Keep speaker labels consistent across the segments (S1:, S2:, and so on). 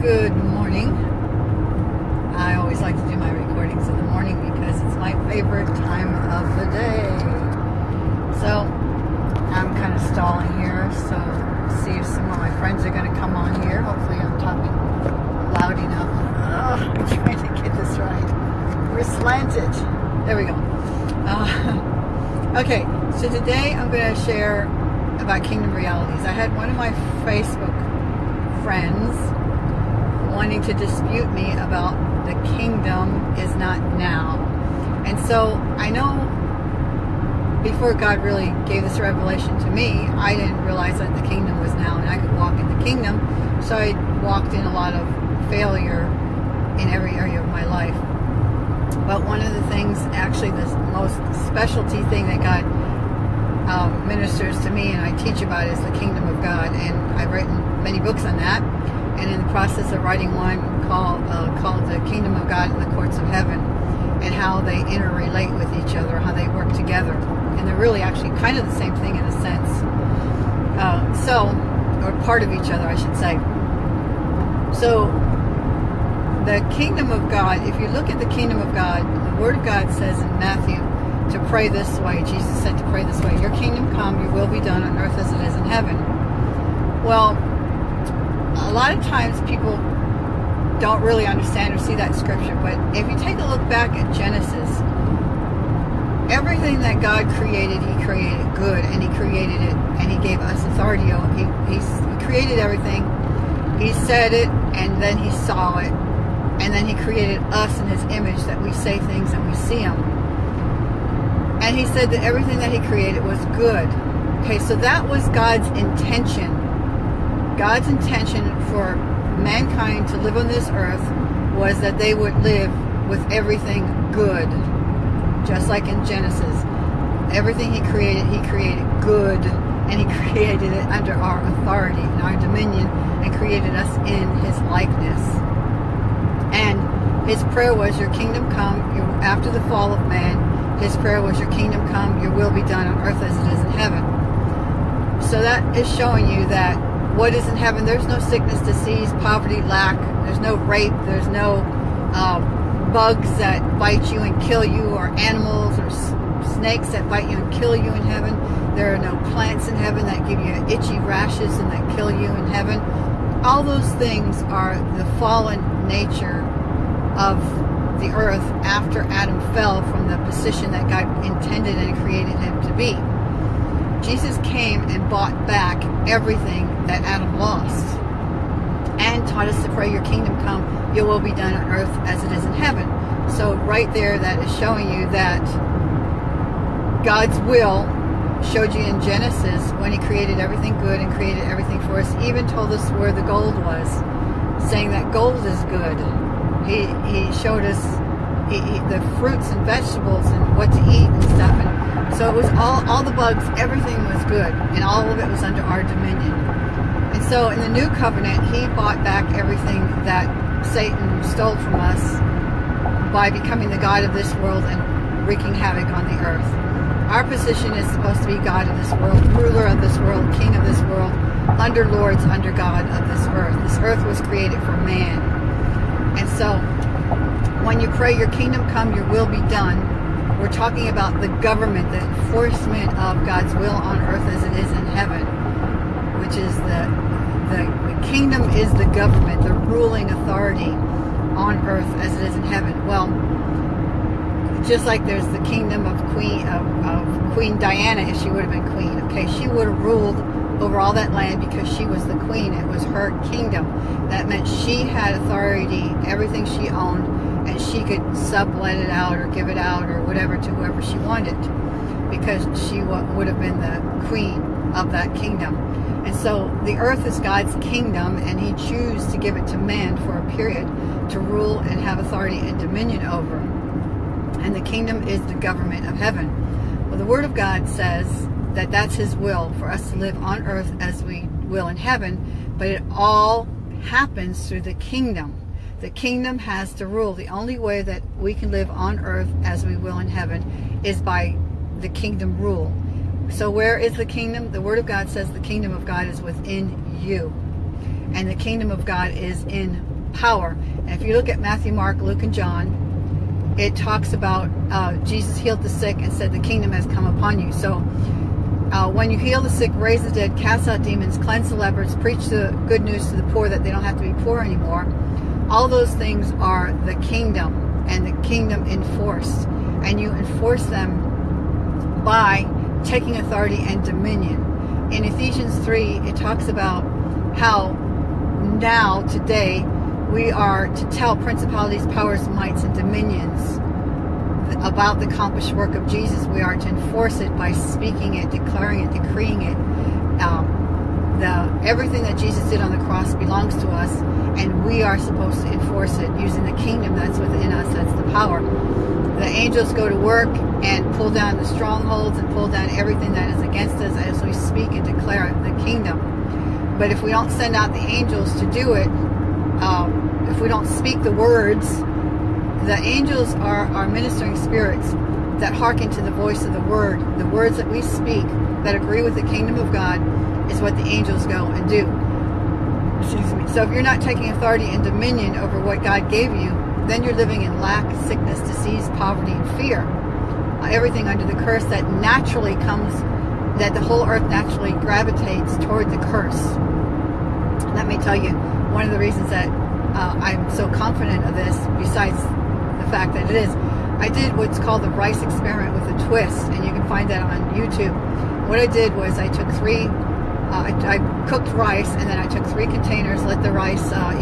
S1: Good morning. I always like to do my recordings in the morning because it's my favorite time of the day. So I'm kind of stalling here, so see if some of my friends are going to come on here. Hopefully I'm talking loud enough. Ugh, I'm trying to get this right. We're slanted. There we go. Uh, okay, so today I'm going to share about kingdom realities. I had one of my Facebook friends wanting to dispute me about the kingdom is not now. And so I know before God really gave this revelation to me, I didn't realize that the kingdom was now and I could walk in the kingdom. So I walked in a lot of failure in every area of my life. But one of the things, actually the most specialty thing that God um, ministers to me and I teach about is the kingdom of God. And I've written many books on that and in the process of writing one called uh, called the Kingdom of God in the Courts of Heaven, and how they interrelate with each other, how they work together, and they're really actually kind of the same thing in a sense. Uh, so, or part of each other, I should say. So, the kingdom of God. If you look at the kingdom of God, the Word of God says in Matthew to pray this way. Jesus said to pray this way: "Your kingdom come, your will be done on earth as it is in heaven." Well, a lot of times people don't really understand or see that scripture, but if you take a look back at Genesis, everything that God created, He created good, and He created it, and He gave us authority he, he created everything. He said it, and then He saw it, and then He created us in His image that we say things and we see them. And He said that everything that He created was good. Okay, so that was God's intention God's intention for mankind to live on this earth was that they would live with everything good. Just like in Genesis. Everything he created, he created good. And he created it under our authority and our dominion and created us in his likeness. And his prayer was, your kingdom come, after the fall of man, his prayer was, your kingdom come, your will be done on earth as it is in heaven. So that is showing you that what is in heaven. There's no sickness, disease, poverty, lack. There's no rape. There's no uh, bugs that bite you and kill you or animals or snakes that bite you and kill you in heaven. There are no plants in heaven that give you itchy rashes and that kill you in heaven. All those things are the fallen nature of the earth after Adam fell from the position that God intended and created him to be. Jesus came and bought back everything that Adam lost and taught us to pray your kingdom come, your will be done on earth as it is in heaven. So right there that is showing you that God's will showed you in Genesis when he created everything good and created everything for us, even told us where the gold was, saying that gold is good. He, he showed us the fruits and vegetables and what to eat and stuff. And so it was all, all the bugs, everything was good, and all of it was under our dominion. And so in the new covenant, he bought back everything that Satan stole from us by becoming the God of this world and wreaking havoc on the earth. Our position is supposed to be God of this world, ruler of this world, king of this world, under lords, under God of this earth. This earth was created for man. And so when you pray, your kingdom come, your will be done, we're talking about the government, the enforcement of God's will on earth as it is in heaven, which is the, the, the kingdom is the government, the ruling authority on earth as it is in heaven. Well, just like there's the kingdom of Queen of, of Queen Diana, if she would have been queen, okay, she would have ruled over all that land because she was the queen. It was her kingdom. That meant she had authority, everything she owned she could sublet it out or give it out or whatever to whoever she wanted because she would have been the queen of that kingdom. And so the earth is God's kingdom and he chose to give it to man for a period to rule and have authority and dominion over. And the kingdom is the government of heaven. Well, the word of God says that that's his will for us to live on earth as we will in heaven, but it all happens through the kingdom. The kingdom has to rule. The only way that we can live on earth as we will in heaven is by the kingdom rule. So where is the kingdom? The Word of God says the kingdom of God is within you. and the kingdom of God is in power. And if you look at Matthew, Mark, Luke, and John, it talks about uh, Jesus healed the sick and said the kingdom has come upon you. So uh, when you heal the sick, raise the dead, cast out demons, cleanse the lepers, preach the good news to the poor that they don't have to be poor anymore, all those things are the kingdom and the kingdom enforced. And you enforce them by taking authority and dominion. In Ephesians 3, it talks about how now, today, we are to tell principalities, powers, mights, and dominions about the accomplished work of Jesus. We are to enforce it by speaking it, declaring it, decreeing it. Um, the everything that Jesus did on the cross belongs to us, and we are supposed to enforce it using the kingdom that's within us. That's the power. The angels go to work and pull down the strongholds and pull down everything that is against us as we speak and declare the kingdom. But if we don't send out the angels to do it, um, if we don't speak the words, the angels are our ministering spirits that hearken to the voice of the word. The words that we speak that agree with the kingdom of God is what the angels go and do. Excuse me. So if you're not taking authority and dominion over what God gave you, then you're living in lack, sickness, disease, poverty, and fear. Everything under the curse that naturally comes, that the whole earth naturally gravitates toward the curse. Let me tell you, one of the reasons that uh, I'm so confident of this, besides the fact that it is, I did what's called the rice experiment with a twist, and you can find that on YouTube. What I did was I took three I, I, cooked rice and then I took three containers, let the rice uh,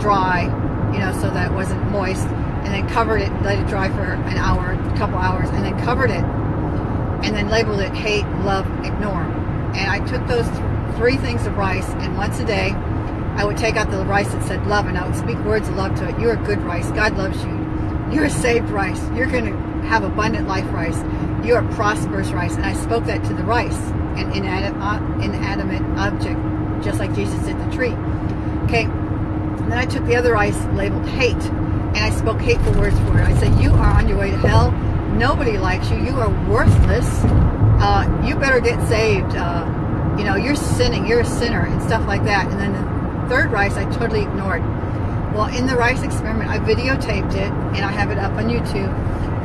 S1: dry, you know, so that it wasn't moist, and then covered it, let it dry for an hour, a couple hours, and then covered it, and then labeled it hate, love, ignore. And I took those th three things of rice, and once a day, I would take out the rice that said love, and I would speak words of love to it. You're a good rice. God loves you. You're a saved rice. You're going to have abundant life rice. You're a prosperous rice. And I spoke that to the rice an inanimate, inanimate object, just like Jesus did the tree. Okay, and then I took the other rice labeled hate, and I spoke hateful words for it. I said, you are on your way to hell. Nobody likes you. You are worthless. Uh, you better get saved. Uh, you know, you're sinning. You're a sinner and stuff like that. And then the third rice I totally ignored. Well, in the rice experiment, I videotaped it, and I have it up on YouTube,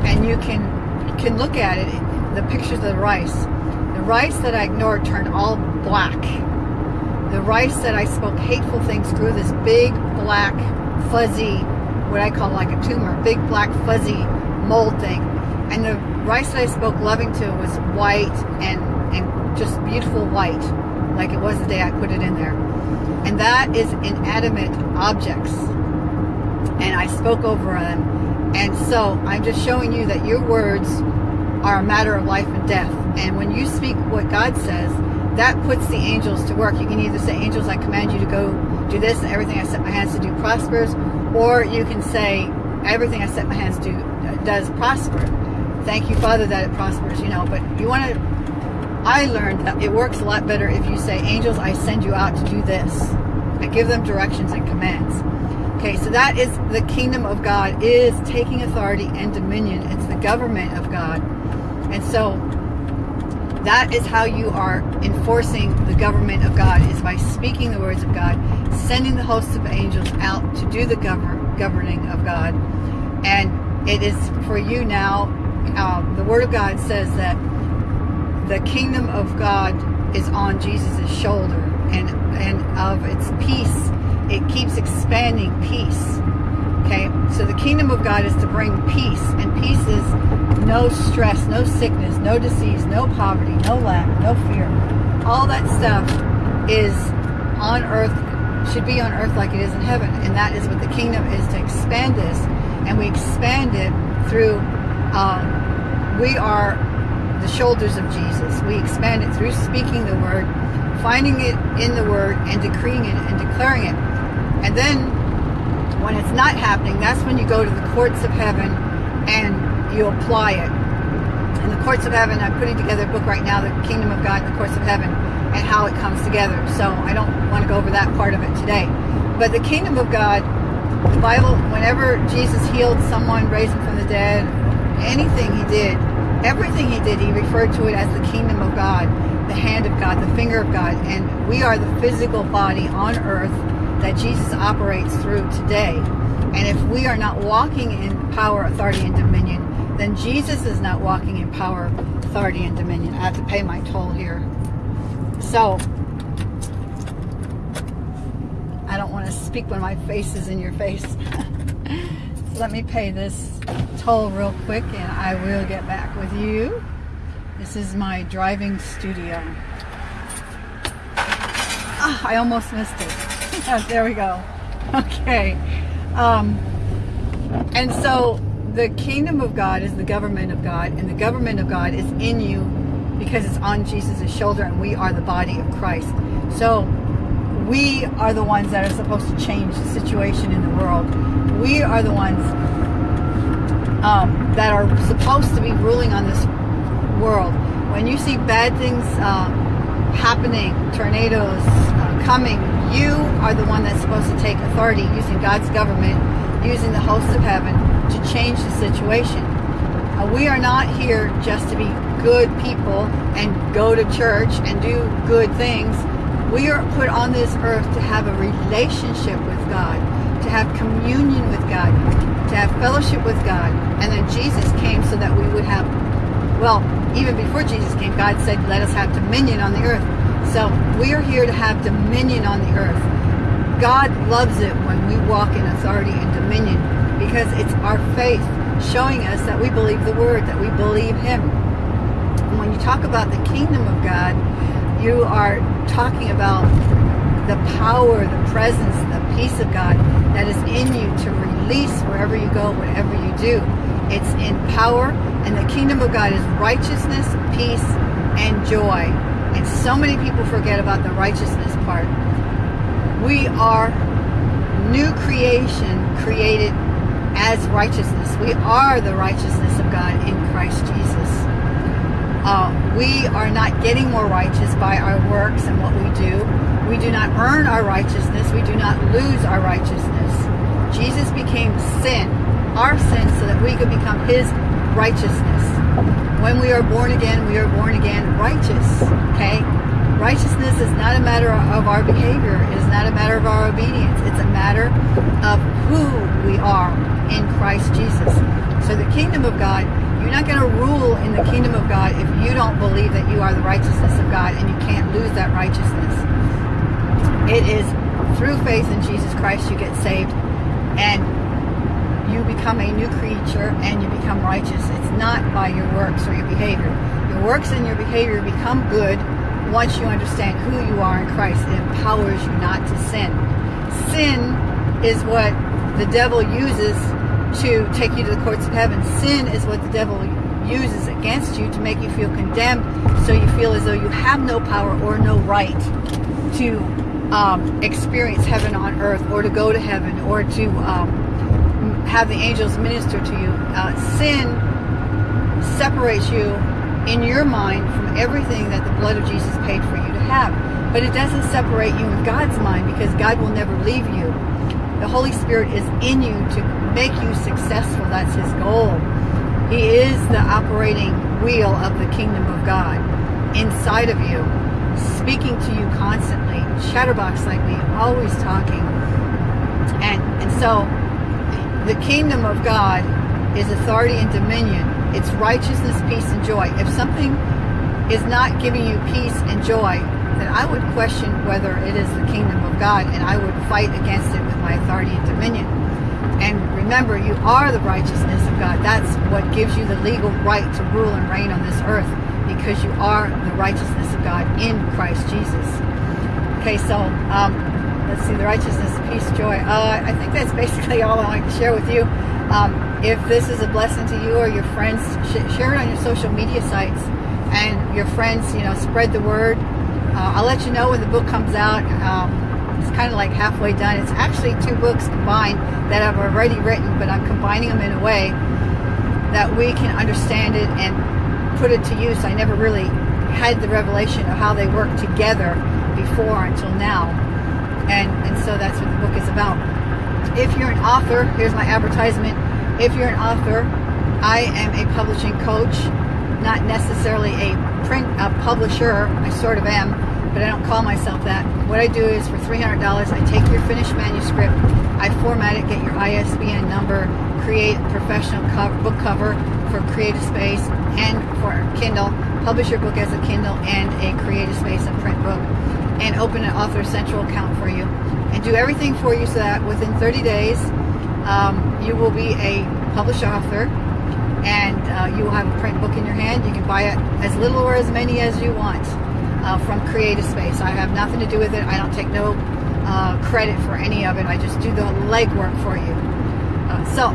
S1: and you can can look at it, the pictures of the rice The rice that I ignored turned all black. The rice that I spoke hateful things grew this big, black, fuzzy, what I call like a tumor, big, black, fuzzy mold thing. And the rice that I spoke loving to was white and, and just beautiful white, like it was the day I put it in there. And that is inanimate objects. And I spoke over them. And so I'm just showing you that your words are a matter of life and death. And when you speak what God says, that puts the angels to work. You can either say, angels, I command you to go do this and everything I set my hands to do prospers, or you can say, everything I set my hands to uh, does prosper. Thank you, Father, that it prospers, you know, but you want to, I learned that it works a lot better if you say, angels, I send you out to do this. I give them directions and commands. Okay, so that is the kingdom of God is taking authority and dominion. It's the government of God. And so that is how you are enforcing the government of God is by speaking the words of God, sending the hosts of angels out to do the govern, governing of God. And it is for you now, uh, the word of God says that the kingdom of God is on Jesus' shoulder and, and of its peace, it keeps expanding peace. Okay, so the kingdom of God is to bring peace, and peace is no stress, no sickness, no disease, no poverty, no lack, no fear. All that stuff is on earth, should be on earth like it is in heaven. And that is what the kingdom is to expand this. And we expand it through, um, we are the shoulders of Jesus. We expand it through speaking the word, finding it in the word, and decreeing it and declaring it. Then when it's not happening, that's when you go to the courts of heaven and you apply it. In the courts of heaven, I'm putting together a book right now, The Kingdom of God in the Courts of Heaven, and how it comes together. So I don't want to go over that part of it today. But the kingdom of God, the Bible, whenever Jesus healed someone, raised them from the dead, anything he did, everything he did, he referred to it as the kingdom of God, the hand of God, the finger of God. And we are the physical body on earth that Jesus operates through today. And if we are not walking in power, authority, and dominion, then Jesus is not walking in power, authority, and dominion. I have to pay my toll here. So, I don't want to speak when my face is in your face. let me pay this toll real quick and I will get back with you. This is my driving studio. Ah, I almost missed it. There we go. Okay. Um, and so the kingdom of God is the government of God, and the government of God is in you because it's on Jesus' shoulder, and we are the body of Christ. So we are the ones that are supposed to change the situation in the world. We are the ones um, that are supposed to be ruling on this world. When you see bad things uh, happening, tornadoes uh, coming, you are the one that's supposed to take authority using God's government, using the hosts of heaven to change the situation. Uh, we are not here just to be good people and go to church and do good things. We are put on this earth to have a relationship with God, to have communion with God, to have fellowship with God. And then Jesus came so that we would have, well, even before Jesus came, God said, let us have dominion on the earth. So we are here to have dominion on the earth. God loves it when we walk in authority and dominion because it's our faith showing us that we believe the word, that we believe him. And when you talk about the kingdom of God, you are talking about the power, the presence, the peace of God that is in you to release wherever you go, whatever you do. It's in power, and the kingdom of God is righteousness, peace, and joy. And so many people forget about the righteousness part. We are new creation created as righteousness. We are the righteousness of God in Christ Jesus. Uh, we are not getting more righteous by our works and what we do. We do not earn our righteousness. We do not lose our righteousness. Jesus became sin, our sin, so that we could become his righteousness. When we are born again, we are born again righteous. Okay? Righteousness is not a matter of our behavior. It is not a matter of our obedience. It's a matter of who we are in Christ Jesus. So the kingdom of God, you're not going to rule in the kingdom of God if you don't believe that you are the righteousness of God and you can't lose that righteousness. It is through faith in Jesus Christ you get saved and you become a new creature and you become righteous. It's not by your works or your behavior. Your works and your behavior become good once you understand who you are in Christ. It empowers you not to sin. Sin is what the devil uses to take you to the courts of heaven. Sin is what the devil uses against you to make you feel condemned so you feel as though you have no power or no right to um, experience heaven on earth or to go to heaven or to um, have the angels minister to you. Uh, sin separates you in your mind from everything that the blood of Jesus paid for you to have. But it doesn't separate you in God's mind because God will never leave you. The Holy Spirit is in you to make you successful. That's his goal. He is the operating wheel of the kingdom of God inside of you, speaking to you constantly, chatterbox like me, always talking. And, and so the kingdom of God is authority and dominion. It's righteousness, peace, and joy. If something is not giving you peace and joy, then I would question whether it is the kingdom of God and I would fight against it with my authority and dominion. And remember, you are the righteousness of God. That's what gives you the legal right to rule and reign on this earth because you are the righteousness of God in Christ Jesus. Okay, so um, let's see, the righteousness, peace, joy. Uh, I think that's basically all I want to share with you. Um, if this is a blessing to you or your friends, sh share it on your social media sites and your friends, you know, spread the word. Uh, I'll let you know when the book comes out. Um, it's kind of like halfway done. It's actually two books combined that I've already written, but I'm combining them in a way that we can understand it and put it to use. I never really had the revelation of how they work together before until now and, and so that's what the book is about. If you're an author, here's my advertisement. If you're an author, I am a publishing coach, not necessarily a print a publisher. I sort of am, but I don't call myself that. What I do is for $300, I take your finished manuscript, I format it, get your ISBN number, create a professional cover, book cover for Creative Space and for Kindle, publish your book as a Kindle and a Creative Space and print book, and open an Author Central account for you, and do everything for you so that within 30 days, um, you will be a published author and uh, you will have a print book in your hand. You can buy it as little or as many as you want uh, from Creative Space. I have nothing to do with it. I don't take no uh, credit for any of it. I just do the legwork for you. Uh, so,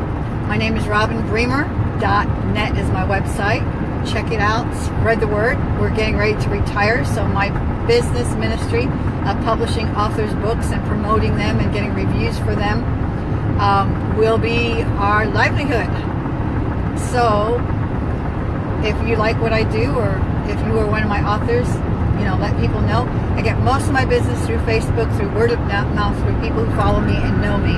S1: my name is Robin Bremer. .net is my website. Check it out. Spread the word. We're getting ready to retire, so my business ministry of publishing authors' books and promoting them and getting reviews for them um, will be our livelihood. So, if you like what I do, or if you are one of my authors, you know, let people know. I get most of my business through Facebook, through word of mouth, through people who follow me and know me.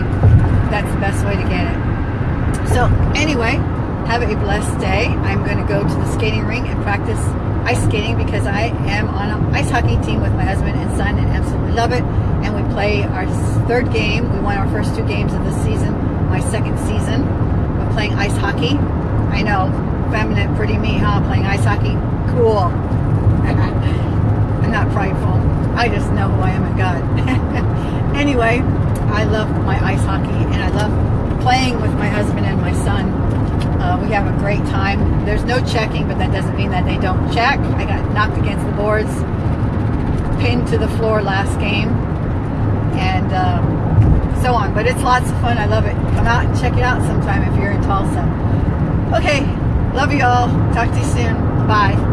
S1: That's the best way to get it. So, anyway, have a blessed day. I'm going to go to the skating rink and practice ice skating because I am on an ice hockey team with my husband and son and absolutely love it. And we play our third game. We won our first two games of the season, my second season. We're playing ice hockey. I know, feminine, pretty me, huh? Playing ice hockey. Cool. I'm not prideful. I just know who I am in God. anyway, I love my ice hockey and I love playing with my husband and my son. Uh, we have a great time. There's no checking, but that doesn't mean that they don't check. I got knocked against the boards, pinned to the floor last game, and um, so on. But it's lots of fun. I love it. Come out and check it out sometime if you're in Tulsa. Okay, love you all. Talk to you soon. Bye.